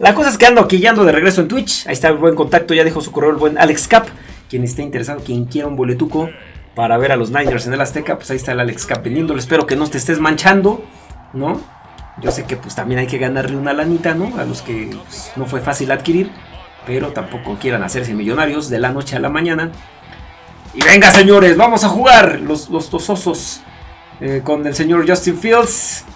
La cosa es que ando aquí, ya ando de regreso en Twitch. Ahí está el buen contacto, ya dejó su correo el buen Alex Cap. Quien esté interesado, quien quiera un boletuco para ver a los Niners en el Azteca, pues ahí está el Alex Cap vendiéndolo. Espero que no te estés manchando, ¿no? Yo sé que pues también hay que ganarle una lanita, ¿no? A los que pues, no fue fácil adquirir, pero tampoco quieran hacerse millonarios de la noche a la mañana. Y venga, señores, vamos a jugar los, los dos osos eh, con el señor Justin Fields.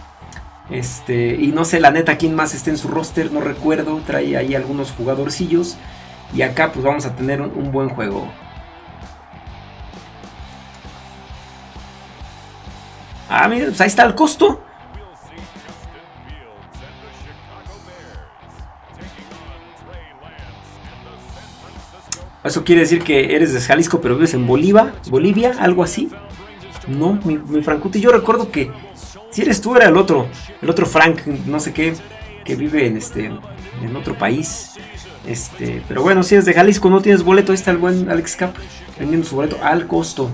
Este, y no sé la neta quién más esté en su roster, no recuerdo, trae ahí algunos jugadorcillos. Y acá pues vamos a tener un, buen juego. Ah, miren, pues ahí está el costo. Eso quiere decir que eres de Jalisco pero vives en Bolivia, Bolivia, algo así. No, mi, mi Frankuti, yo recuerdo que si eres tú, era el otro, el otro Frank, no sé qué, que vive en este, en otro país. Este, pero bueno, si eres de Jalisco, no tienes boleto, ahí está el buen Alex Cap vendiendo su boleto al costo.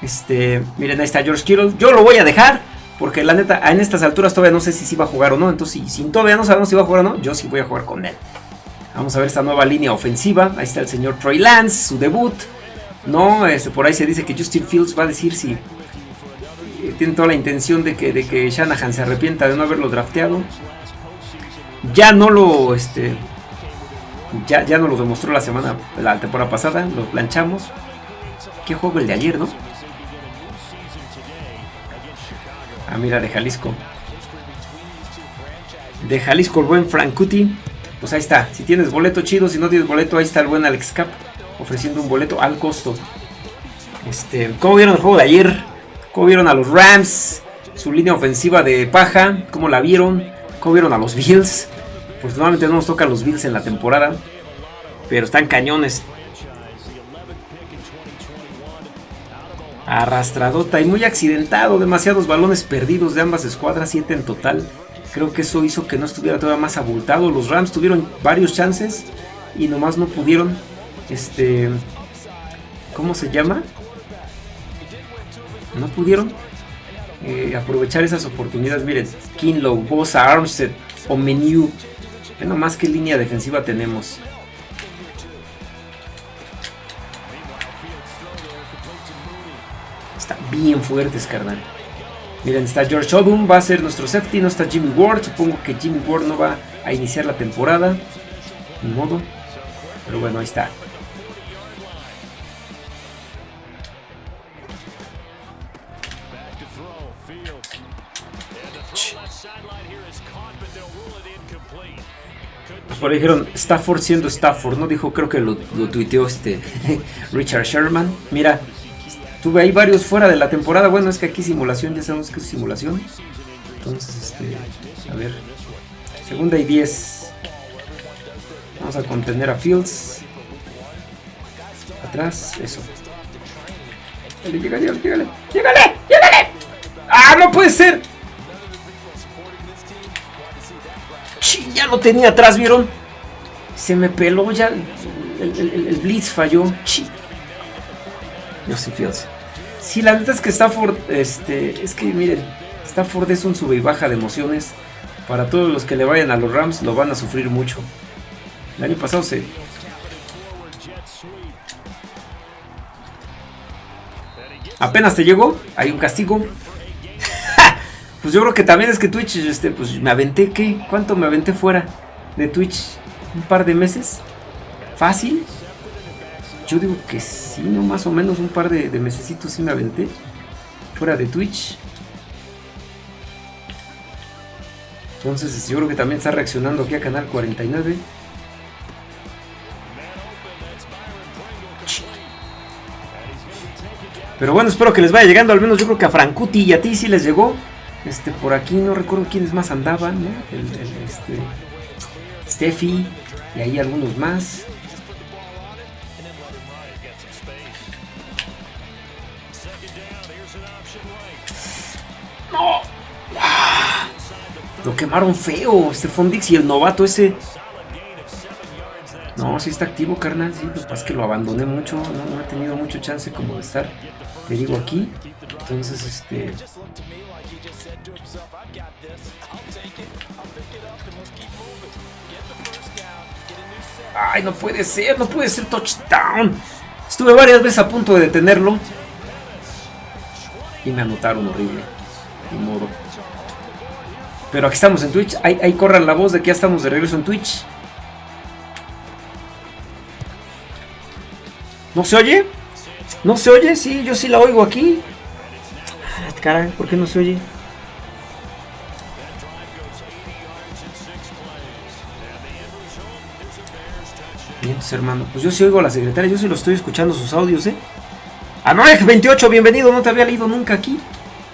Este, miren, ahí está George Kittle. Yo lo voy a dejar, porque la neta, en estas alturas todavía no sé si sí va a jugar o no. Entonces, si, todavía no sabemos si va a jugar o no, yo sí voy a jugar con él. Vamos a ver esta nueva línea ofensiva. Ahí está el señor Troy Lance, su debut. No, este, por ahí se dice que Justin Fields va a decir si tiene toda la intención de que, de que Shanahan se arrepienta de no haberlo drafteado. Ya no lo, este, ya, ya no lo demostró la semana, la temporada pasada, lo planchamos. Qué juego el de ayer, ¿no? Ah, mira, de Jalisco. De Jalisco, el buen Frankuti. Pues ahí está. Si tienes boleto chido, si no tienes boleto, ahí está el buen Alex Cap. Ofreciendo un boleto al costo. Este, ¿Cómo vieron el juego de ayer? ¿Cómo vieron a los Rams? Su línea ofensiva de paja. ¿Cómo la vieron? ¿Cómo vieron a los Bills? Pues normalmente no nos toca los Bills en la temporada. Pero están cañones. Arrastradota y muy accidentado. Demasiados balones perdidos de ambas escuadras. Siete en total. Creo que eso hizo que no estuviera todavía más abultado. Los Rams tuvieron varios chances. Y nomás no pudieron. Este. ¿Cómo se llama? No pudieron eh, aprovechar esas oportunidades. Miren, Kinlow, Bosa, Armstead o Menu. Ve más que línea defensiva tenemos. Están bien fuertes, carnal. Miren, está George Odum, va a ser nuestro safety, no está Jimmy Ward. Supongo que Jimmy Ward no va a iniciar la temporada. Ni modo. Pero bueno, ahí está. Dijeron Stafford siendo Stafford, ¿no? Dijo, creo que lo, tuiteó este Richard Sherman. Mira, tuve ahí varios fuera de la temporada. Bueno, es que aquí simulación, ya sabemos que es simulación. Entonces, este, a ver. Segunda y 10. Vamos a contener a Fields. Atrás, eso. Llegale, llegale, llegale, llegale, llegale. ¡Ah, no puede ser! ya lo tenía atrás, ¿vieron? Se me peló ya. El, Blitz falló. Justin Fields. Sí, la neta es que Stafford, este, es que miren, Stafford es un sube y baja de emociones. Para todos los que le vayan a los Rams, lo van a sufrir mucho. El año pasado se. Apenas te llegó, hay un castigo. Pues yo creo que también es que Twitch, este, pues me aventé, ¿qué? ¿Cuánto me aventé fuera de Twitch? ¿Un par de meses? ¿Fácil? Yo digo que sí, no más o menos un par de, de sí me aventé fuera de Twitch. Entonces yo creo que también está reaccionando aquí a Canal 49. Pero bueno, espero que les vaya llegando. Al menos yo creo que a Frankuti y a ti sí les llegó. Este, por aquí no recuerdo quiénes más andaban, ¿no? El, este, Steffi y ahí algunos más. ¡No! ¡Ah! Lo quemaron feo, este Fondix y el novato ese. No, sí está activo, carnal. Sí, lo que pasa es que lo abandoné mucho. No, no he tenido mucho chance como de estar, te digo, aquí. Entonces, este... Ay, no puede ser, no puede ser touchdown. Estuve varias veces a punto de detenerlo. Y me anotaron horrible. Ni modo. Pero aquí estamos en Twitch. Ahí, corran la voz de que ya estamos de regreso en Twitch. ¿No se oye? ¿No se oye? Sí, yo sí la oigo aquí. Ah, caray, ¿por qué no se oye? Bien, hermano. Pues yo sí oigo a la secretaria, yo sí lo estoy escuchando sus audios, ¿eh? Anoreg28, bienvenido, no te había leído nunca aquí.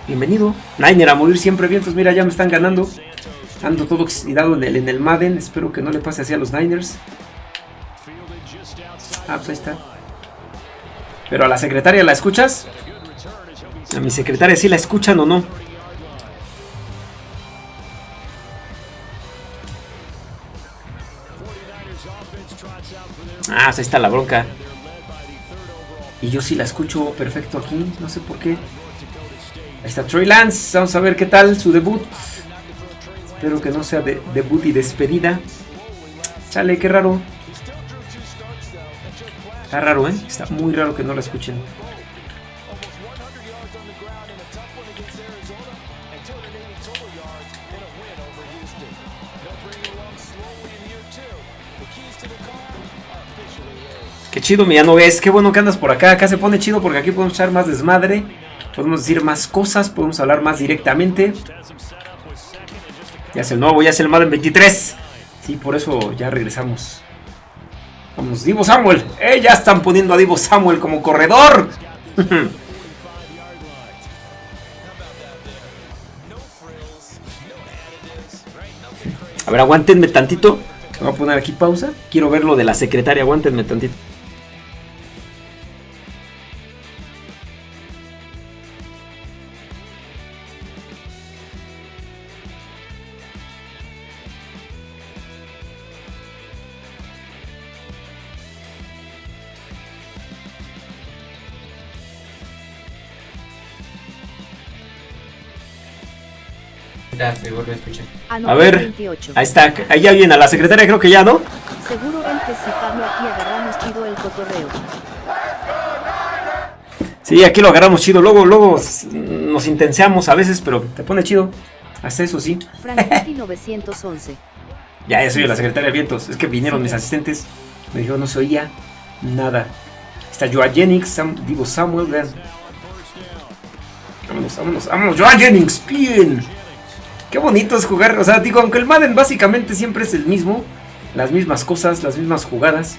Bienvenido. Niner a morir siempre vientos, mira, ya me están ganando. Ando todo oxidado en el, en el Madden, espero que no le pase así a los Niners. Ah, pues ahí está. Pero a la secretaria la escuchas? A mi secretaria sí la escuchan o no. Ah, pues ahí está la bronca. Y yo sí la escucho perfecto aquí, no sé por qué. Ahí está Troy Lance, vamos a ver qué tal su debut. Espero que no sea de debut y despedida. Chale, qué raro. Está raro, ¿eh? Está muy raro que no la escuchen. Qué chido, no ves. Qué bueno que andas por acá. Acá se pone chido porque aquí podemos echar más desmadre. Podemos decir más cosas. Podemos hablar más directamente. Ya es el nuevo, ya es el Madden 23. Sí, por eso ya regresamos. Vamos, Divo Samuel. ¡Eh! Ya están poniendo a Divo Samuel como corredor. a ver, aguántenme tantito. Voy a poner aquí pausa. Quiero ver lo de la secretaria. Aguántenme tantito. A ver, ahí está, ahí ya viene a la secretaria, creo que ya, ¿no? Seguro aquí agarramos chido el cotorreo. Sí, aquí lo agarramos chido, luego, luego nos intenseamos a veces, pero te pone chido. Hasta eso sí. 911. ya, ya soy la secretaria de vientos. Es que vinieron mis asistentes. Me dijeron no se oía nada. Está Joa Jennings, Sam, Divo Samuel, vean. Vámonos, vámonos, vámonos. Joa Jennings, bien. Qué bonito es jugar, o sea, digo, aunque el Madden básicamente siempre es el mismo, las mismas cosas, las mismas jugadas.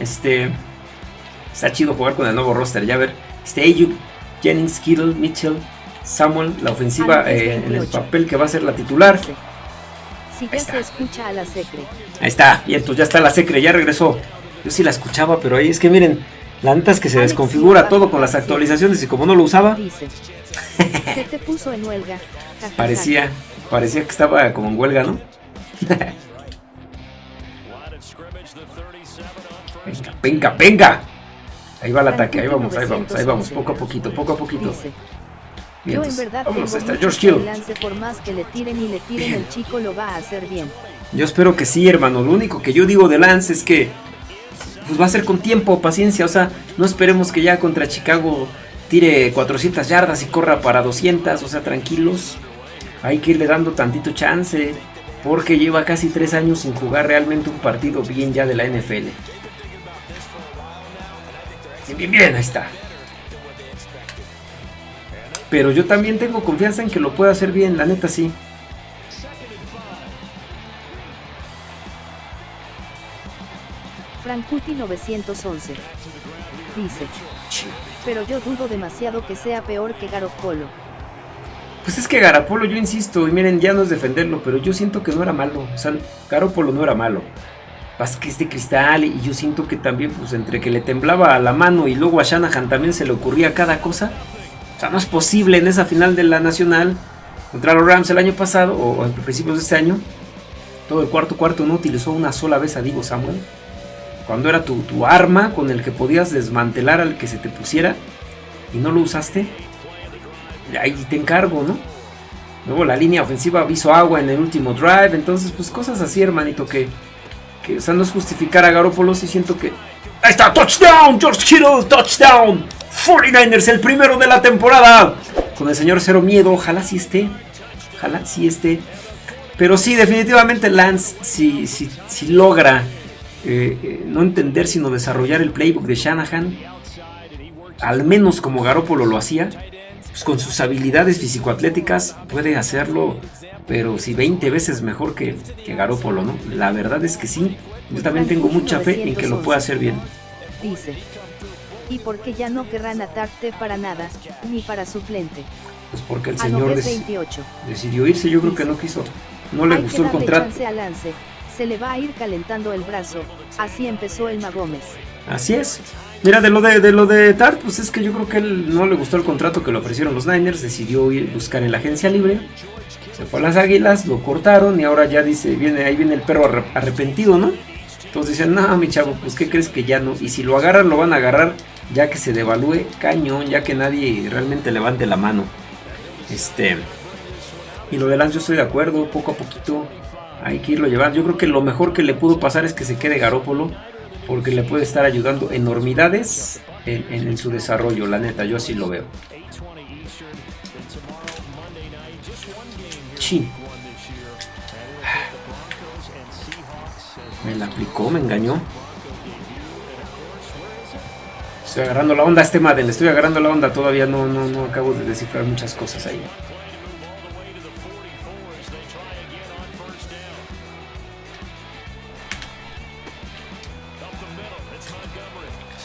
Este, está chido jugar con el nuevo roster, ya ver. Este Ayuk, Jennings, Kittle, Mitchell, Samuel, la ofensiva eh, en el papel que va a ser la titular. Ahí está. Ahí está, y entonces ya está la secre, ya regresó. Yo sí la escuchaba, pero ahí es que miren, la neta es que se desconfigura todo con las actualizaciones y como no lo usaba. te puso en huelga. Parecía. Parecía que estaba como en huelga, ¿no? venga, venga, venga. Ahí va el ataque, ahí vamos, ahí vamos, ahí vamos, poco a poquito, poco a poquito. Bien, vámonos, está George Hill. Yo espero que sí, hermano. Lo único que yo digo de Lance es que pues va a ser con tiempo, paciencia. O sea, no esperemos que ya contra Chicago tire 400 yardas y corra para 200. O sea, tranquilos hay que irle dando tantito chance, porque lleva casi tres años sin jugar realmente un partido bien ya de la NFL. Bien, bien, ahí está. Pero yo también tengo confianza en que lo pueda hacer bien, la neta sí. Frankuti 911 dice, pero yo dudo demasiado que sea peor que Polo. Pues es que Garapolo, yo insisto, y miren, ya no es defenderlo, pero yo siento que no era malo. O sea, Garapolo no era malo. Es de cristal y yo siento que también, pues entre que le temblaba a la mano y luego a Shanahan también se le ocurría cada cosa. O sea, no es posible en esa final de la Nacional contra los Rams el año pasado, o, a principios de este año, todo el cuarto cuarto no utilizó una sola vez a Divo Samuel. Cuando era tu, tu arma con el que podías desmantelar al que se te pusiera y no lo usaste ahí te encargo, ¿no? Luego la línea ofensiva hizo agua en el último drive, entonces pues cosas así, hermanito, que que o sea, no es justificar a Garoppolo, sí siento que... Ahí está, touchdown, George Kittle, touchdown. 49ers, el primero de la temporada. Con el señor Cero Miedo, ojalá sí esté. Ojalá sí esté. Pero sí, definitivamente Lance, si, si, logra eh, eh, no entender, sino desarrollar el playbook de Shanahan, al menos como Garoppolo lo hacía, pues con sus habilidades físico-atléticas puede hacerlo, pero si 20 veces mejor que, que Garoppolo, ¿no? La verdad es que sí, yo también tengo mucha fe en que lo pueda hacer bien. Dice, y porque ya no querrán atarte para nada, ni para suplente. Pues porque el señor decidió irse, yo creo que no quiso. No le gustó el contrato. Se le va a ir calentando el brazo. Así empezó el Magómez. Así es. Mira, de lo de, de lo de Tart, pues es que yo creo que él no le gustó el contrato que le ofrecieron los Niners, decidió ir buscar en la agencia libre, se fue a las Águilas, lo cortaron y ahora ya dice, viene ahí viene el perro arrepentido, ¿no? Entonces dicen, no, mi chavo, pues ¿qué crees que ya no? Y si lo agarran, lo van a agarrar ya que se devalúe cañón, ya que nadie realmente levante la mano. Este, y lo de Lance yo estoy de acuerdo, poco a poquito hay que irlo llevando. Yo creo que lo mejor que le pudo pasar es que se quede Garópolo, porque le puede estar ayudando enormidades en, su desarrollo, la neta, yo así lo veo. Sí. Me la aplicó, me engañó. Estoy agarrando la onda este Madden, le estoy agarrando la onda, todavía no, no, no acabo de descifrar muchas cosas ahí.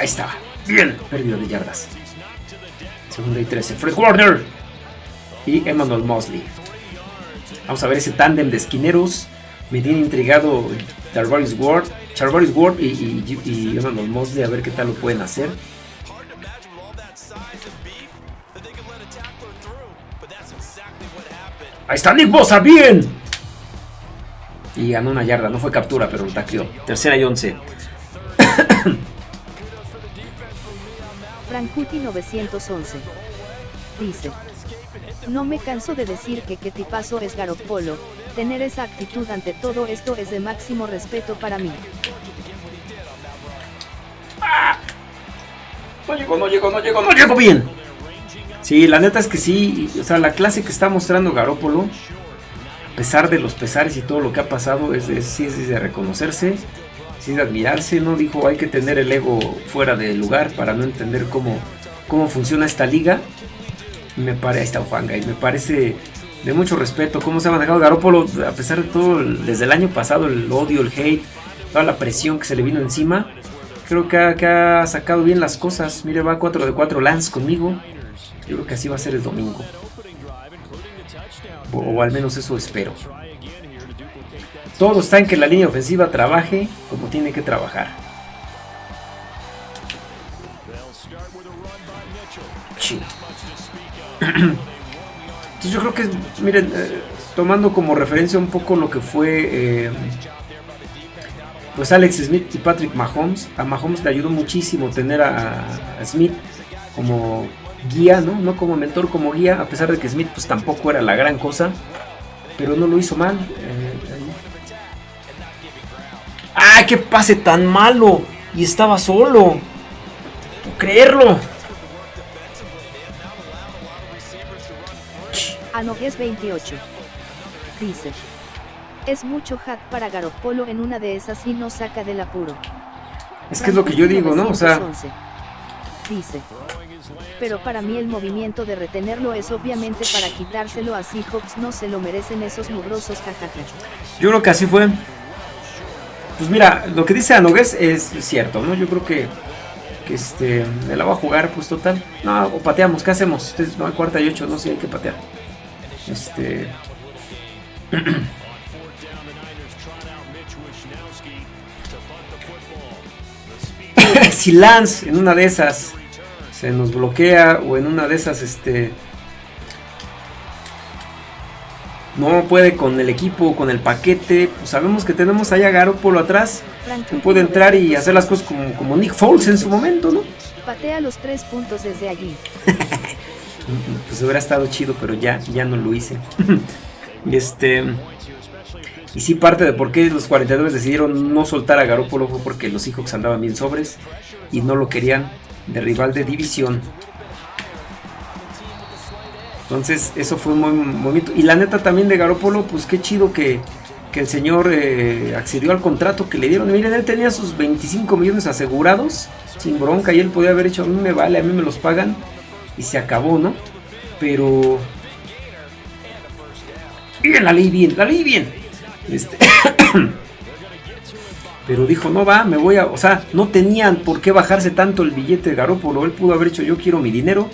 Ahí está. Bien. Pérdida de yardas. Segunda y 13. Fred Warner. Y Emmanuel Mosley. Vamos a ver ese tándem de esquineros. Me tiene intrigado Charvaris Ward, y, y, Emmanuel Mosley. A ver qué tal lo pueden hacer. Ahí está Nick Bosa, bien. Y ganó una yarda, no fue captura, pero un tacleo. Tercera y once. Frankuti 911. Dice. No me canso de decir que qué tipazo es Garoppolo, tener esa actitud ante todo esto es de máximo respeto para mí. No llegó, no llegó, no llegó, no llegó bien. Sí, la neta es que sí, o sea, la clase que está mostrando Garópolo, a pesar de los pesares y todo lo que ha pasado, es de, sí es de reconocerse sin admirarse, ¿no? Dijo, hay que tener el ego fuera de lugar para no entender cómo, cómo funciona esta liga. Me parece, esta Ufanga, y me parece de mucho respeto cómo se ha manejado Garópolo, a pesar de todo, desde el año pasado, el odio, el hate, toda la presión que se le vino encima. Creo que ha, sacado bien las cosas. Mire, va 4 de 4 Lance conmigo. Yo creo que así va a ser el domingo. o al menos eso espero. Todo está en que la línea ofensiva trabaje como tiene que trabajar. Entonces yo creo que, miren, eh, tomando como referencia un poco lo que fue eh, pues Alex Smith y Patrick Mahomes, a Mahomes le ayudó muchísimo tener a, Smith como guía, ¿no? No como mentor, como guía, a pesar de que Smith pues tampoco era la gran cosa, pero no lo hizo mal. Eh, ¡Ay, qué pase tan malo! Y estaba solo. No creerlo. Anogues 28. Dice. Es mucho hack para Garopolo en una de esas y no saca del apuro. Es que es lo que yo digo, ¿no? O sea. Dice. Pero para mí el movimiento de retenerlo es obviamente para quitárselo a Seahawks, no se lo merecen esos mugrosos jajaja. Yo creo que así fue. Pues mira, lo que dice Anogues es cierto, ¿no? Yo creo que, que este, me la va a jugar, pues total. No, o pateamos, ¿qué hacemos? no, hay cuarta y ocho, no sé, hay que patear. Este. si Lance en una de esas se nos bloquea o en una de esas este no puede con el equipo, con el paquete. Pues sabemos que tenemos allá a Garoppolo atrás. Que puede entrar y hacer las cosas como, como Nick Foles en su momento, ¿no? Patea los tres puntos desde allí. pues hubiera estado chido, pero ya, ya no lo hice. este. Y sí, parte de por qué los 49 decidieron no soltar a Garoppolo fue porque los Seahawks andaban bien sobres y no lo querían de rival de división. Entonces, eso fue buen momento. Y la neta también de Garoppolo, pues qué chido que, el señor eh, accedió al contrato que le dieron. Miren, él tenía sus 25 millones asegurados, sin bronca, y él podía haber hecho, a mí me vale, a mí me los pagan, y se acabó, ¿no? Pero... Bien, la ley bien, la ley bien. Este... Pero dijo, no va, me voy a... O sea, no tenían por qué bajarse tanto el billete de Garópolo. Él pudo haber hecho, yo quiero mi dinero.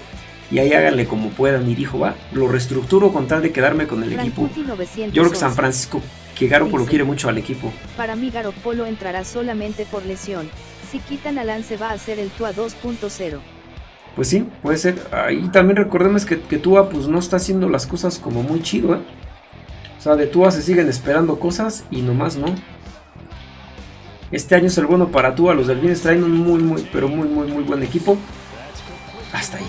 Y ahí háganle como puedan. Y dijo, va, lo reestructuro con tal de quedarme con el equipo. Yo creo que San Francisco, que Garópolo quiere mucho al equipo. Para mí Garópolo entrará solamente por lesión. Si quitan a Lance va a ser el Tua 2.0. Pues sí, puede ser. Ahí también recordemos que, que Tua pues no está haciendo las cosas como muy chido, ¿eh? O sea, de Tua se siguen esperando cosas y nomás no. Este año es el bueno para Tua. Los Delfines traen un muy, muy, pero muy, muy, muy buen equipo. Hasta ahí.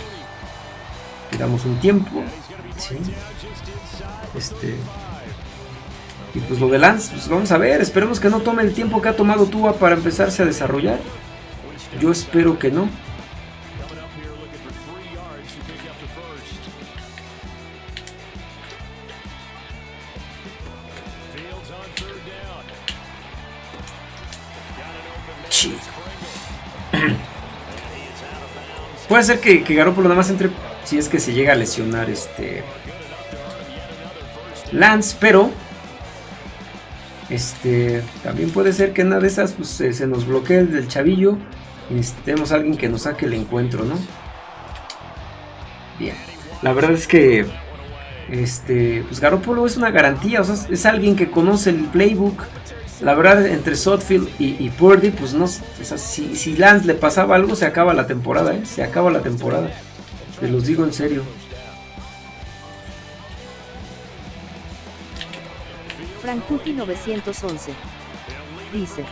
Le damos un tiempo. Este. Y pues lo de Lance, pues vamos a ver. Esperemos que no tome el tiempo que ha tomado Tua para empezarse a desarrollar. Yo espero que no. Puede ser que, que Garoppolo nada más entre si es que se llega a lesionar este Lance, pero este también puede ser que una de esas pues, se, nos bloquee el del chavillo y necesitemos a alguien que nos saque el encuentro, ¿no? Bien, la verdad es que este pues Garoppolo es una garantía, es alguien que conoce el playbook la verdad, entre Sotfield y, Purdy, pues no. si, Lance le pasaba algo, se acaba la temporada, ¿eh? Se acaba la temporada. Te los digo en serio. Frankuki 911 dice: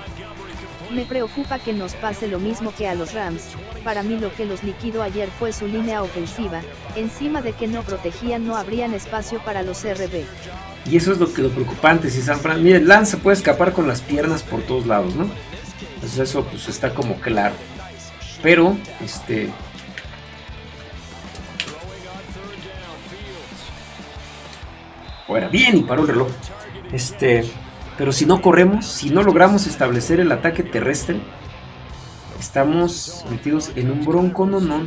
Me preocupa que nos pase lo mismo que a los Rams. Para mí, lo que los liquidó ayer fue su línea ofensiva. Encima de que no protegían, no habrían espacio para los RB. Y eso es lo que lo preocupante. Si San Fran, miren, Lance puede escapar con las piernas por todos lados, ¿no? Entonces eso pues está como claro. Pero, este. Fuera, bien, y paró el reloj. Este. Pero si no corremos, si no logramos establecer el ataque terrestre, estamos metidos en un bronco no, no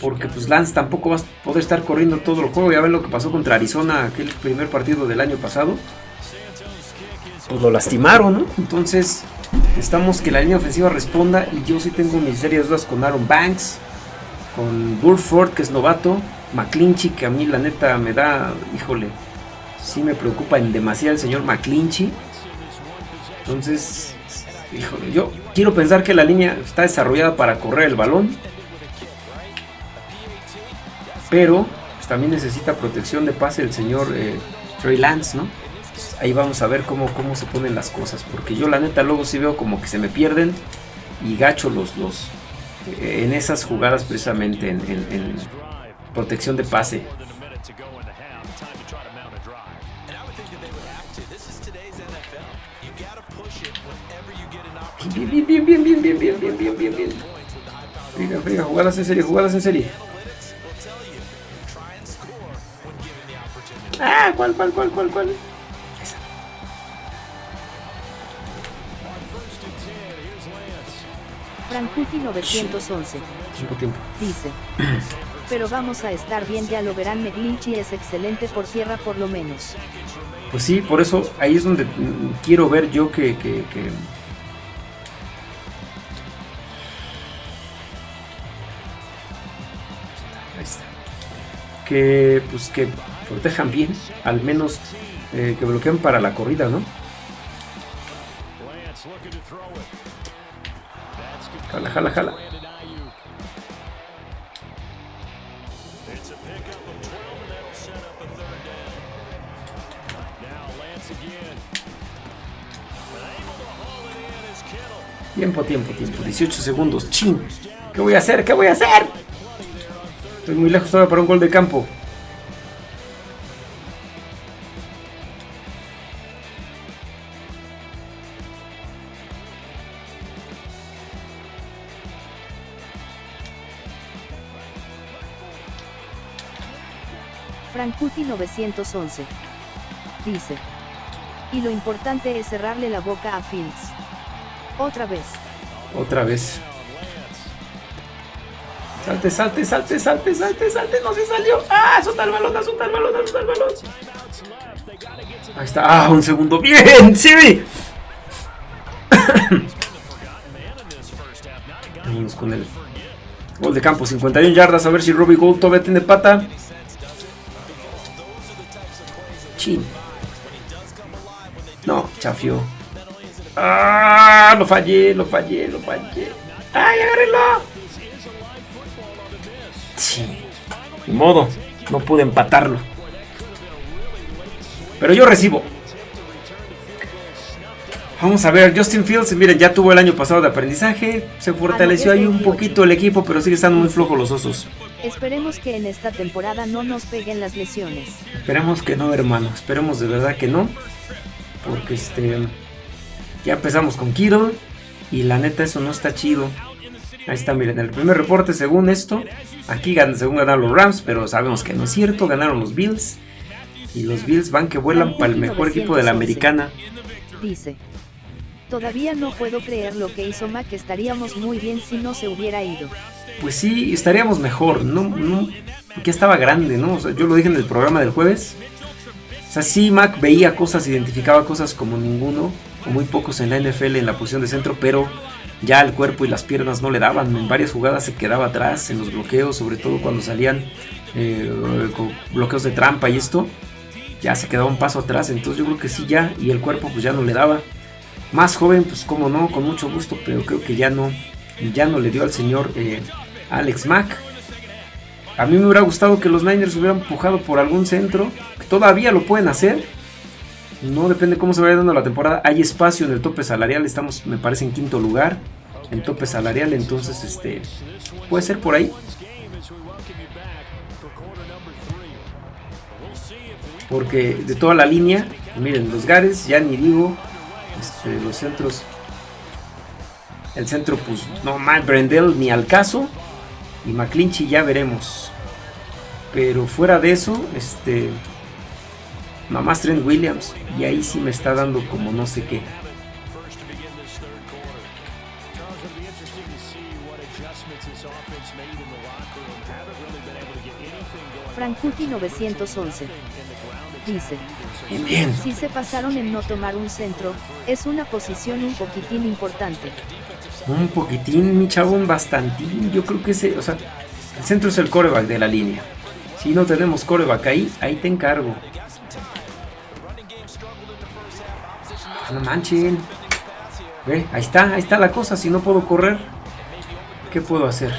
porque pues Lance tampoco va a poder estar corriendo todo el juego. Ya ven lo que pasó contra Arizona, aquel primer partido del año pasado. Pues lo lastimaron, ¿no? Entonces, estamos que la línea ofensiva responda. Y yo sí tengo mis serias dudas con Aaron Banks, con Burford, que es novato, McClinchy, que a mí la neta me da, híjole, sí me preocupa en demasiado el señor McClinchy. Entonces, híjole, yo quiero pensar que la línea está desarrollada para correr el balón pero pues, también necesita protección de pase el señor eh, Trey Lance, ¿no? ahí vamos a ver cómo, cómo se ponen las cosas, porque yo la neta luego sí veo como que se me pierden y gacho los, los eh, en esas jugadas precisamente en, protección de pase. Bien, bien, bien, bien, bien, bien, bien, bien, bien, bien, bien. Friga, friga, jugadas en serie, jugadas en serie. Ah, ¿cuál, cuál, cuál, cuál, cuál? Esa. Frankuti 911. Tiempo, tiempo. Dice. Pero vamos a estar bien, ya lo verán. McGlinchy es excelente por tierra, por lo menos. Pues sí, por eso ahí es donde quiero ver yo que, que, que... Que pues que protejan bien, al menos eh, que bloqueen para la corrida, ¿no? Jala, jala, jala. Tiempo, tiempo, tiempo. 18 segundos. ¡Chin! ¿Qué voy a hacer? ¿Qué voy a hacer? Estoy muy lejos todavía para un gol de campo. Frankuti 911. Dice. Y lo importante es cerrarle la boca a Fields. Otra vez. Otra vez. Salte, salte, salte, salte, salte, salte, no se salió. ¡Ah! Suelta el balón, suelta el balón, suelta el balón. Ahí está. ¡Ah! Un segundo. ¡Bien! ¡Sí! Vamos con el gol de campo. 51 yardas. A ver si Robbie Gold todavía tiene pata. Chin. No, chafió. ¡Ah! Lo fallé, lo fallé, lo fallé. ¡Ay, agárrenlo! Sí. Ni modo. No pude empatarlo. Pero yo recibo. Vamos a ver, Justin Fields, miren, ya tuvo el año pasado de aprendizaje, se fortaleció ahí un poquito el equipo, pero sigue estando muy flojo los osos. Esperemos que en esta temporada no nos peguen las lesiones. Esperemos que no, hermano, esperemos de verdad que no, porque este, ya empezamos con Kiro y la neta eso no está chido. Ahí está, miren, el primer reporte según esto, aquí según ganaron los Rams, pero sabemos que no es cierto, ganaron los Bills. Y los Bills van que vuelan para el mejor equipo de la americana. Dice. Todavía no puedo creer lo que hizo Mac, estaríamos muy bien si no se hubiera ido. Pues sí, estaríamos mejor, no, no, porque estaba grande, ¿no? O sea, yo lo dije en el programa del jueves. O sea, sí, Mac veía cosas, identificaba cosas como ninguno, o muy pocos en la NFL en la posición de centro, pero ya el cuerpo y las piernas no le daban. En varias jugadas se quedaba atrás, en los bloqueos, sobre todo cuando salían eh, bloqueos de trampa y esto, ya se quedaba un paso atrás. Entonces yo creo que sí, ya, y el cuerpo pues ya no le daba. Más joven, pues como no, con mucho gusto, pero creo que ya no, ya no le dio al señor eh, Alex Mack. A mí me hubiera gustado que los Niners hubieran empujado por algún centro, que todavía lo pueden hacer. No depende cómo se vaya dando la temporada. Hay espacio en el tope salarial, estamos, me parece, en quinto lugar en tope salarial, entonces este puede ser por ahí. Porque de toda la línea, miren, los Gares, ya ni digo, este, los centros. El centro, pues, no más, Brendel ni al caso. Y McClinchy ya veremos. Pero fuera de eso, este. Mamás Trent Williams. Y ahí sí me está dando como no sé qué. Frankuti 911 dice. Si se pasaron en no tomar un centro, es una posición un poquitín importante. Un poquitín, mi chabón, bastantín. Yo creo que ese, o sea, el centro es el coreback de la línea. Si no tenemos coreback ahí, ahí te encargo. No manchen. Ve, ahí está, ahí está la cosa. Si no puedo correr, ¿qué puedo hacer?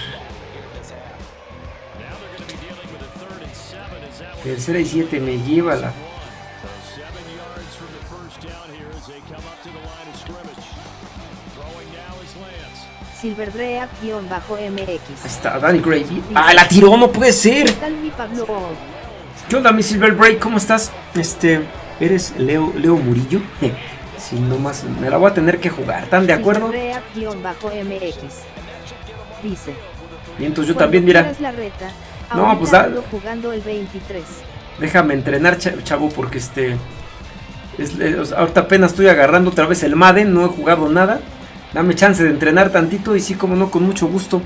Tercera y siete me lleva la Silverdreak-MX. está, Danny Gravy. ¡Ah, la tiró! ¡No puede ser! ¿Qué onda, mi Silverbreak? ¿Cómo estás? Este, ¿eres Leo, Leo Murillo? Si no más, me la voy a tener que jugar, ¿están de acuerdo? MX. Dice. Y entonces yo también, mira. no, pues da, jugando el 23. Déjame entrenar, chavo, porque este... ahorita apenas estoy agarrando otra vez el Madden, no he jugado nada. Dame chance de entrenar tantito y sí, como no, con mucho gusto.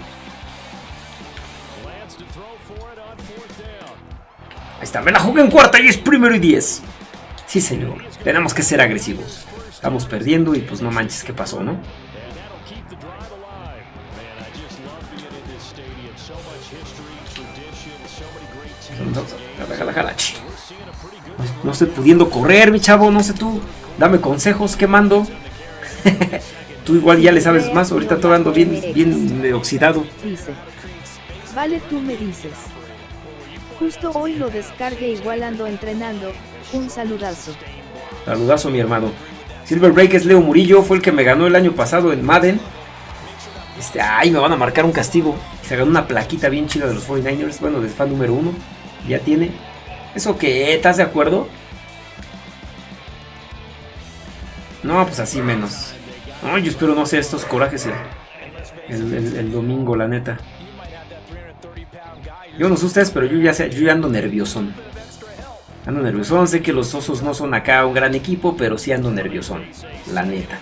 Ahí está, me la jugué en cuarta y es primero y diez. Sí, señor, tenemos que ser agresivos. Estamos perdiendo y pues no manches qué pasó, ¿no? No estoy pudiendo correr, mi chavo, no sé tú. Dame consejos, ¿qué mando? Tú igual ya le sabes más, ahorita todo ando bien, bien oxidado. Dice. Vale, tú me dices. Justo hoy lo descargué igual ando entrenando. Un saludazo. Saludazo, mi hermano. Silver Break es Leo Murillo, fue el que me ganó el año pasado en Madden. Este, ay, me van a marcar un castigo. Se ganó una plaquita bien chida de los 49ers, bueno, de fan número uno. Ya tiene. ¿Eso qué? ¿Estás de acuerdo? No, pues así menos. Ay, yo espero no sé estos corajes el, domingo, la neta. Yo no sé ustedes, pero yo ya, sé, yo ya ando nervioso. Ando nerviosón, sé que los osos no son acá un gran equipo, pero sí ando nerviosón, la neta.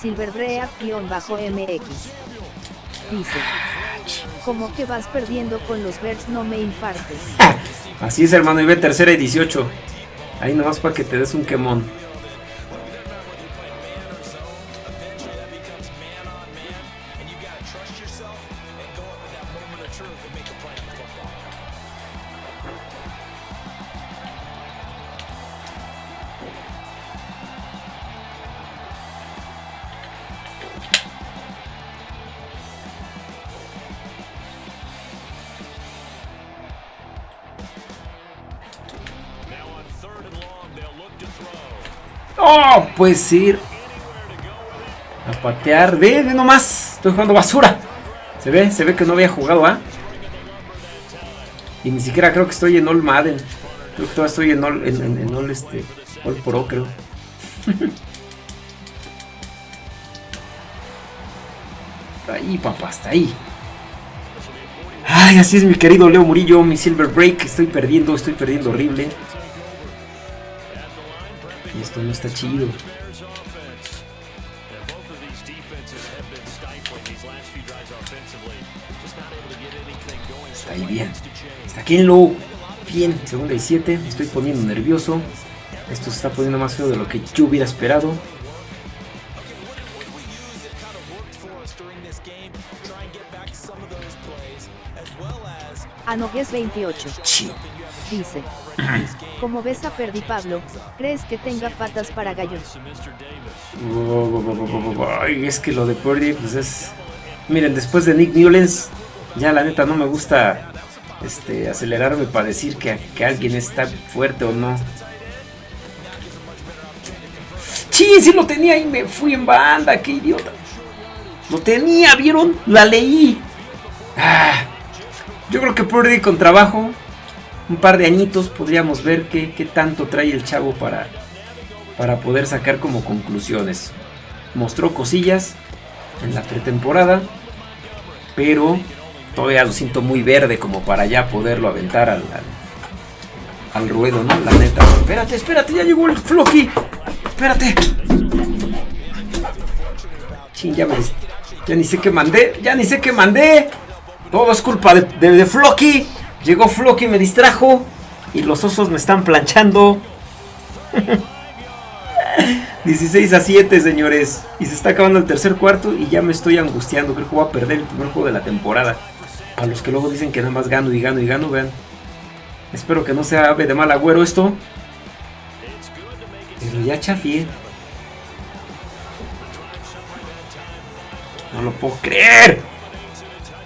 Silverbrea-MX Dice, como que vas perdiendo con los Bears no me infartes. Así es hermano, y ve tercera y 18. Ahí nomás para que te des un quemón. ¡Oh! Puedes ir a patear. Ve, ve nomás. Estoy jugando basura. Se ve, se ve que no había jugado, ¿ah? Y ni siquiera creo que estoy en All Madden. Creo que todavía estoy en All, en, All, este, All Pro, creo. ahí, papá, hasta ahí. Ay, así es mi querido Leo Murillo, mi Silver Break. Estoy perdiendo, estoy perdiendo horrible. Esto no está chido. Está ahí bien. Está aquí en low. Bien, segunda y siete. Me estoy poniendo nervioso. Esto se está poniendo más feo de lo que yo hubiera esperado. Anogues 28. Dice. Como ves a Perdi Pablo, ¿crees que tenga patas para gallos? Ay, es que lo de Purdy, pues es... Miren, después de Nick Newlands, ya la neta no me gusta este, acelerarme para decir que, que alguien está fuerte o no. Sí, sí lo tenía y me fui en banda, qué idiota. Lo tenía, ¿vieron? La leí. Ah, yo creo que Purdy con trabajo un par de añitos podríamos ver qué, tanto trae el chavo para, para poder sacar como conclusiones. Mostró cosillas en la pretemporada, pero todavía lo siento muy verde como para ya poderlo aventar al, al, ruedo, ¿no? La neta. Espérate, espérate, ya llegó el Floki. Espérate. Ya, me, ya ni sé qué mandé, ya ni sé qué mandé. Todo es culpa de, de, de Floki. Llegó Floki, me distrajo. Y los osos me están planchando. 16 a 7, señores. Y se está acabando el tercer cuarto y ya me estoy angustiando. Creo que voy a perder el primer juego de la temporada. A los que luego dicen que nada más gano y gano y gano, vean. Espero que no sea ave de mal agüero esto. Pero ya chafié. No lo puedo creer.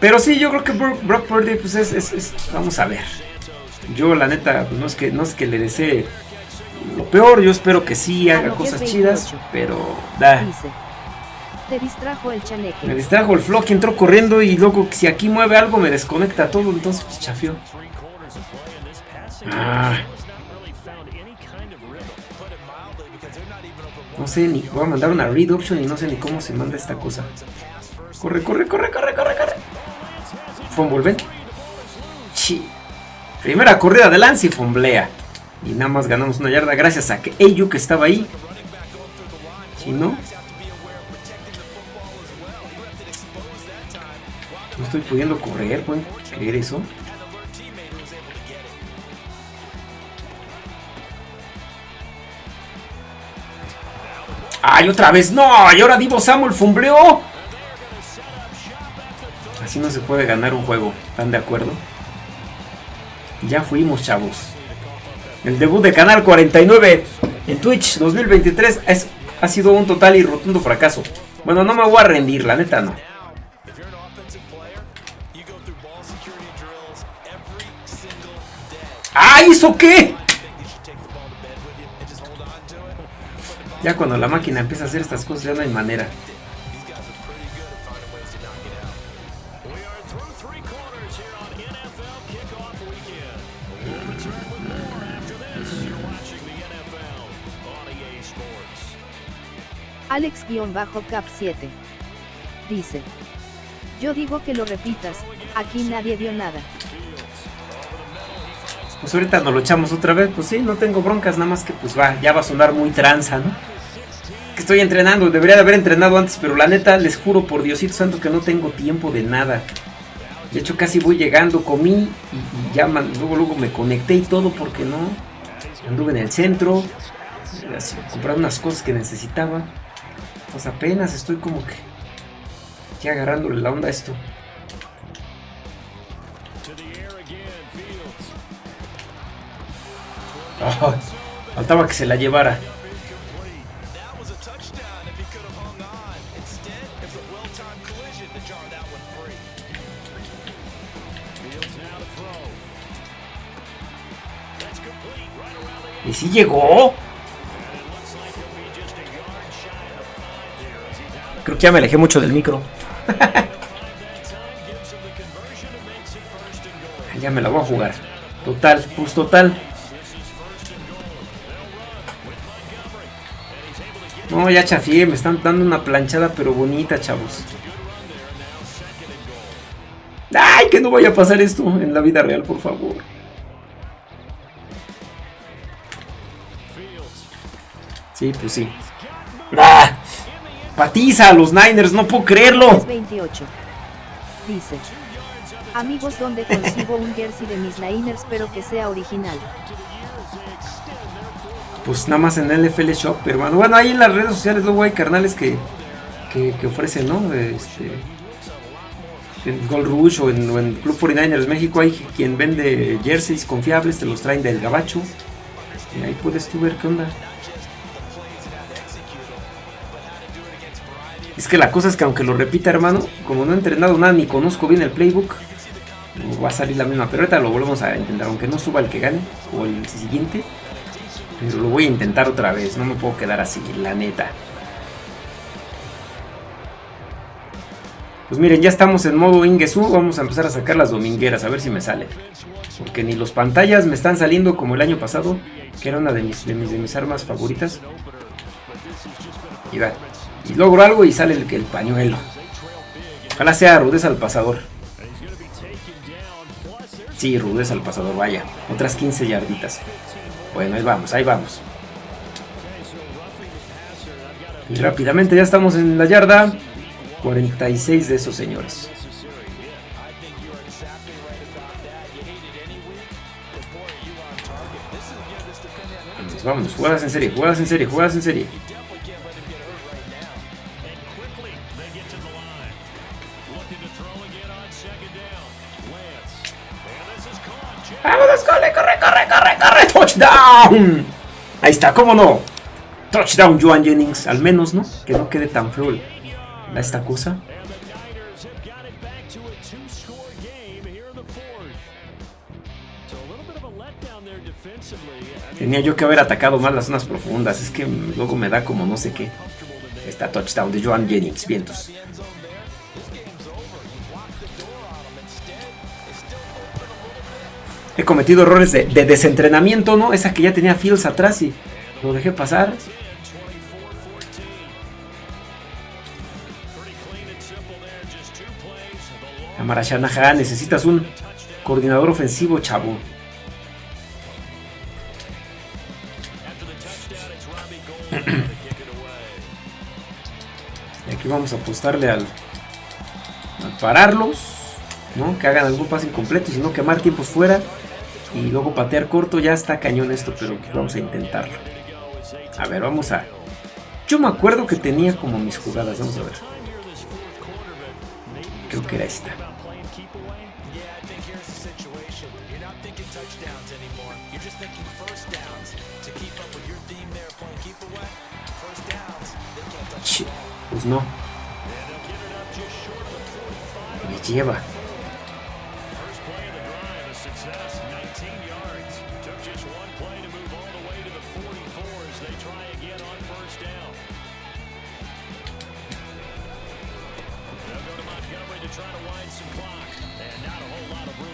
Pero sí, yo creo que Brock Purdy, pues es, Vamos a ver. Yo, la neta, no es que, no es que le desee lo peor. Yo espero que sí haga cosas chidas, pero. Da. Te distrajo el chaneque. Me distrajo el flock, entró corriendo y luego si aquí mueve algo me desconecta todo, entonces pues chafió. Ah. No sé ni. Voy a mandar una read option y no sé ni cómo se manda esta cosa. Corre, corre, corre, corre, corre, corre. Fumble, Primera corrida de Lance y fumblea. Y nada más ganamos una yarda gracias a que Ayu que estaba ahí. Si no... No estoy pudiendo correr, ¿pueden creer eso? ¡Ay, otra vez! ¡No! Y ahora Divo Samuel fumbleó. Así no se puede ganar un juego. ¿Están de acuerdo? Ya fuimos, chavos. El debut de Canal 49 en Twitch 2023 es, ha sido un total y rotundo fracaso. Bueno, no me voy a rendir, la neta no. ¡Ah, hizo qué! Ya cuando la máquina empieza a hacer estas cosas ya no hay manera. Alex-Cap7 dice: Yo digo que lo repitas, aquí nadie vio nada. Pues ahorita nos lo echamos otra vez, pues sí, no tengo broncas, nada más que pues va, ya va a sonar muy tranza, ¿no? Que estoy entrenando, debería de haber entrenado antes, pero la neta les juro por Diosito Santo que no tengo tiempo de nada. De hecho casi voy llegando, comí y, ya luego, luego me conecté y todo porque no. Anduve en el centro, así, comprando unas cosas que necesitaba. Pues apenas estoy como que ya agarrándole la onda a esto. faltaba que se la llevara. ¿Y si llegó? Creo que ya me alejé mucho del micro. ya me la voy a jugar. Total, pues total. No, ya chafié, me están dando una planchada pero bonita, chavos. ¡Ay, que no vaya a pasar esto en la vida real, por favor! Sí, pues sí. Patiza a los Niners, no puedo creerlo. 28. Dice. Amigos, ¿dónde consigo un jersey de mis Niners pero que sea original? pues nada más en LFL Shop, hermano. Bueno, ahí en las redes sociales luego hay carnales que, que, ofrecen, ¿no? Este, en Gold Rush o en, Club 49ers México hay quien vende jerseys confiables, te los traen del gabacho. Y ahí puedes tú ver qué onda. Que la cosa es que aunque lo repita, hermano, como no he entrenado nada ni conozco bien el playbook, va a salir la misma. Pero ahorita lo volvemos a intentar, aunque no suba el que gane o el siguiente. Pero lo voy a intentar otra vez, no me puedo quedar así, la neta. Pues miren, ya estamos en modo Ingesu, vamos a empezar a sacar las domingueras, a ver si me sale. Porque ni los pantallas me están saliendo como el año pasado, que era una de mis, de mis, de mis armas favoritas. Y va, y logro algo y sale el, el pañuelo. Ojalá sea rudeza al pasador. Sí, rudeza al pasador, vaya. Otras 15 yarditas. Bueno, ahí vamos, ahí vamos. Y rápidamente ya estamos en la yarda. 46 de esos señores. Vamos, vamos, jugadas en serie, jugadas en serie, jugadas en serie. ¡Touchdown! Ahí está, ¿cómo no? Touchdown, Joan Jennings, al menos, ¿no? Que no quede tan feo esta cosa. Tenía yo que haber atacado más las zonas profundas. Es que luego me da como no sé qué. Esta touchdown de Joan Jennings, vientos. He cometido errores de, desentrenamiento, ¿no? Esa que ya tenía Fields atrás y lo dejé pasar. Amara Shanahan, necesitas un coordinador ofensivo, chavo. Y aquí vamos a apostarle al, al pararlos, ¿no? Que hagan algún pase incompleto, sino quemar tiempos fuera. Y luego patear corto, ya está cañón esto, pero vamos a intentarlo. A ver, vamos a... Yo me acuerdo que tenía como mis jugadas, vamos a ver. Creo que era esta. Pues no. Me lleva.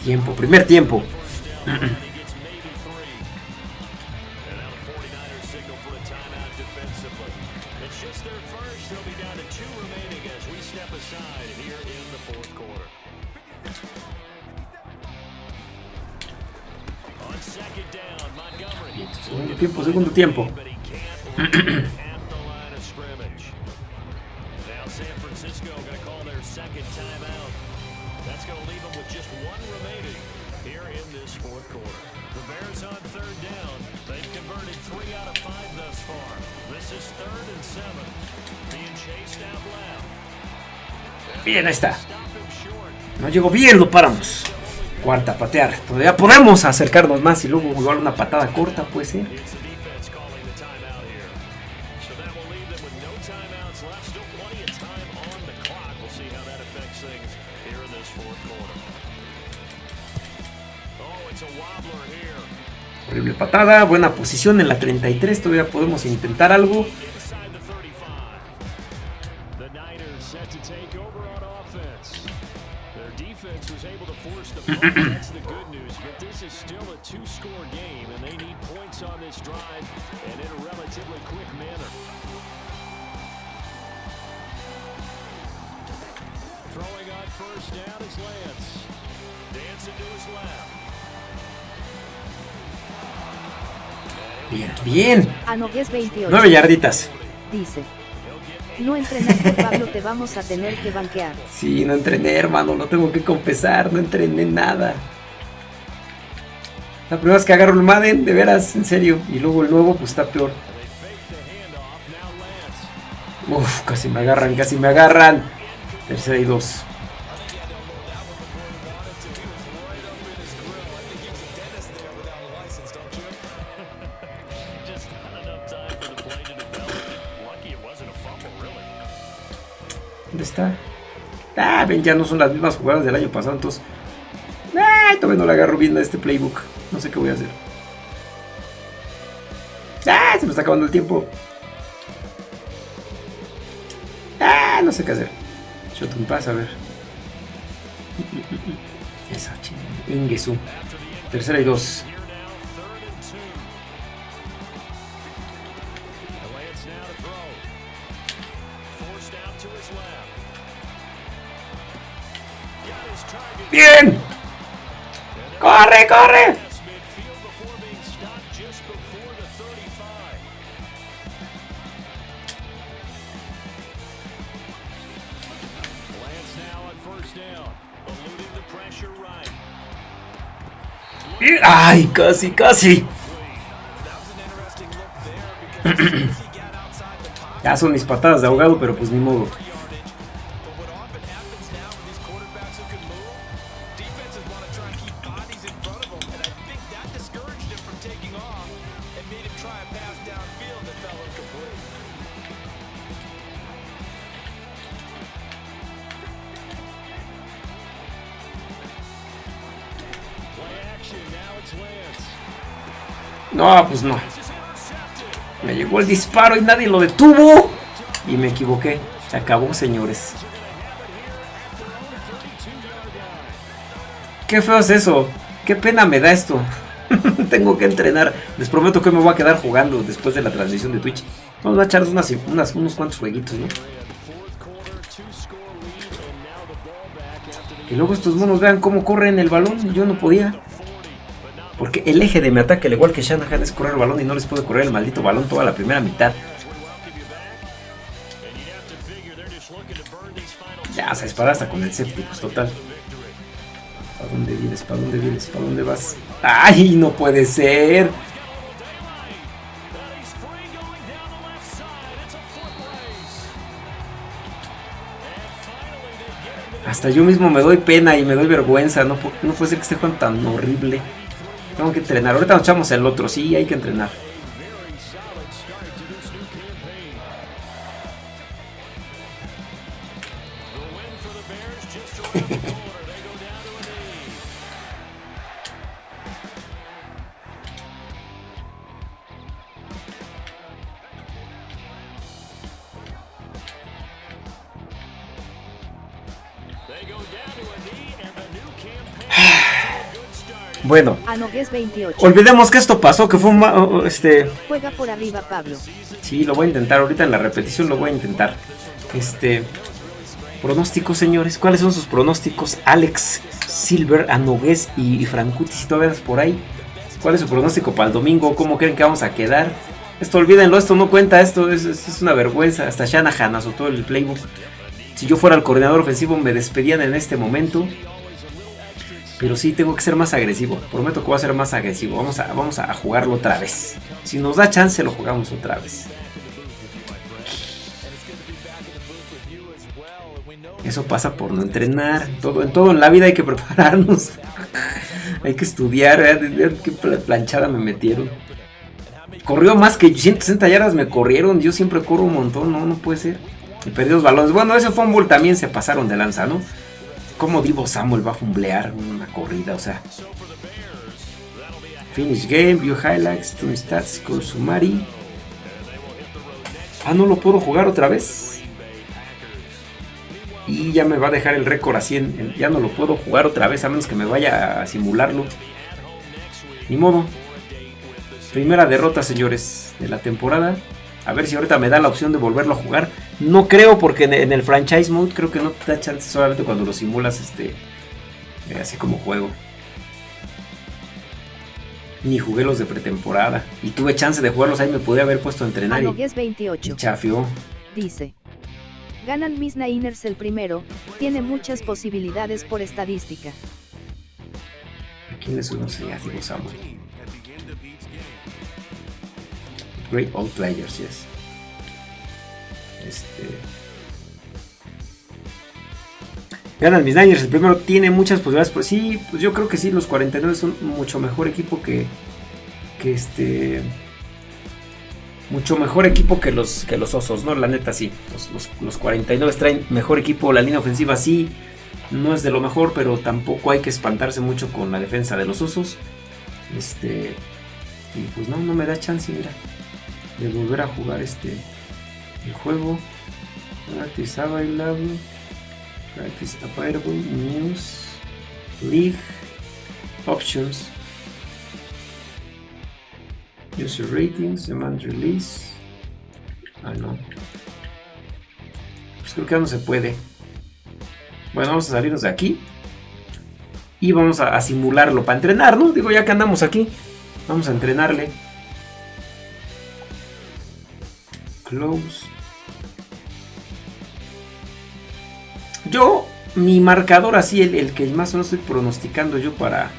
Tiempo, primer tiempo. Ahí está. No llegó bien, lo paramos. Cuarta, patear. Todavía podemos acercarnos más y luego igual una patada corta, puede ser. Horrible patada, buena posición en la 33, todavía podemos intentar algo. That's the good news, but this is still a two-score game, and they need points on this drive and in a relatively quick manner. Throwing on first down is Lance. Dancing to his left. Bien, bien. Anogues 28. Nueve yarditas. Dice. No entrenaste, Pablo, te vamos a tener que banquear. Sí, no entrené, hermano, lo tengo que confesar, no entrené nada. La primera vez que agarro el Madden, de veras, en serio. Y luego el nuevo, pues está peor. Uf, casi me agarran, casi me agarran. Tercera y dos. Ah, ven, ya no son las mismas jugadas del año pasado, entonces... Ay, todavía no le agarro bien a este playbook. No sé qué voy a hacer. ¡Ah! Se me está acabando el tiempo. ¡Ah! No sé qué hacer. Shot a ver. Esa chingada. Tercera y dos. ¡Bien! ¡Corre, corre! ¡Ay, casi, casi! ya son mis patadas de ahogado, pero pues ni modo. No, pues no. Me llegó el disparo y nadie lo detuvo. Y me equivoqué. Se acabó, señores. Qué feo es eso. Qué pena me da esto. Tengo que entrenar. Les prometo que me voy a quedar jugando después de la transmisión de Twitch. Vamos a echar unas, unos cuantos jueguitos, ¿no? Y luego estos monos vean cómo corren el balón. Yo no podía. Porque el eje de mi ataque, al igual que Shanahan, es correr el balón y no les puede correr el maldito balón toda la primera mitad. Ya, se dispara hasta con el séptico, total. ¿Para dónde vienes? ¿Para dónde vienes? ¿Para dónde vas? ¡Ay, no puede ser! Hasta yo mismo me doy pena y me doy vergüenza. No, no puede ser que esté jugando tan horrible. Tengo que entrenar. Ahorita nos echamos el otro. Sí, hay que entrenar. Bueno, olvidemos que esto pasó, que fue un... Este... Juega por arriba, Pablo. Sí, lo voy a intentar, ahorita en la repetición lo voy a intentar. Este... Pronósticos, señores. ¿Cuáles son sus pronósticos? Alex, Silver, Anogués y, y Francuti, si todavía por ahí. ¿Cuál es su pronóstico para el domingo? ¿Cómo creen que vamos a quedar? Esto olvídenlo, esto no cuenta, esto es, es una vergüenza. Hasta Shanahan azotó el playbook. Si yo fuera el coordinador ofensivo me despedían en este momento. Pero sí tengo que ser más agresivo. Prometo que voy a ser más agresivo. Vamos a, vamos a jugarlo otra vez. Si nos da chance lo jugamos otra vez. Eso pasa por no entrenar. Todo, en todo en la vida hay que prepararnos. hay que estudiar. Qué planchada me metieron. Corrió más que 160 yardas me corrieron. Yo siempre corro un montón. No, no puede ser. Y perdí los balones. Bueno, ese fumble también se pasaron de lanza, ¿no? ¿Cómo Divo Samuel va a fumblear una corrida? O sea. Finish game, view highlights, tune stats, summary. Ah, no lo puedo jugar otra vez. Y ya me va a dejar el récord así. En, ya no lo puedo jugar otra vez a menos que me vaya a simularlo. Ni modo. Primera derrota, señores, de la temporada. A ver si ahorita me da la opción de volverlo a jugar. No creo porque en el franchise mode creo que no te da chance solamente cuando lo simulas este eh, así como juego. Ni jugué los de pretemporada. Y tuve chance de jugarlos ahí, me pude haber puesto a entrenar. y, 28. chafió. Dice. Ganan mis Niners el primero, tiene muchas posibilidades por estadística. ¿A quién uno Samuel? Great Old Players, yes. Este. Ganan mis Niners, el primero tiene muchas posibilidades. Pues sí, pues yo creo que sí, los 49 son mucho mejor equipo que. Que este. Mucho mejor equipo que los, que los osos, ¿no? La neta sí. Los, los 49 traen mejor equipo, la línea ofensiva sí. No es de lo mejor, pero tampoco hay que espantarse mucho con la defensa de los osos. Este. Y pues no, no me da chance, mira de volver a jugar este el juego. Practice Available, Practice Available, News, League, Options, User Ratings, Demand Release. Ah, no. Pues creo que no se puede. Bueno, vamos a salirnos de aquí. Y vamos a, a simularlo para entrenar, ¿no? Digo, ya que andamos aquí, vamos a entrenarle. Close. Mi marcador así, el, que más o menos estoy pronosticando yo para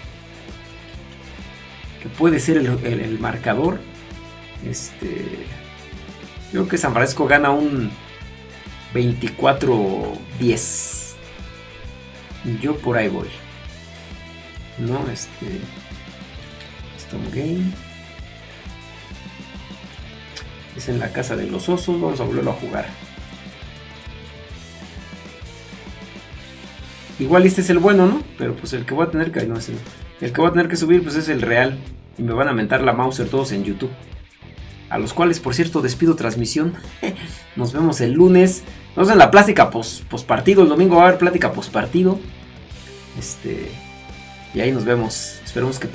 que puede ser el, marcador. Este. Creo que San Francisco gana un 24-10. Yo por ahí voy. No, este. Stone Game. Es en la casa de los osos. Vamos a volverlo a jugar. Igual este es el bueno, ¿no? Pero pues el que voy a tener que... El, que voy a tener que subir pues es el real. Y me van a mentar la Mauser todos en YouTube. A los cuales, por cierto, despido transmisión. Nos vemos el lunes. Nos en la plática post, post partido. El domingo va a haber plática post partido. Este. Y ahí nos vemos. Esperemos que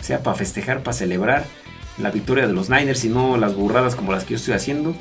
sea para festejar, para celebrar la victoria de los Niners y no las burradas como las que yo estoy haciendo.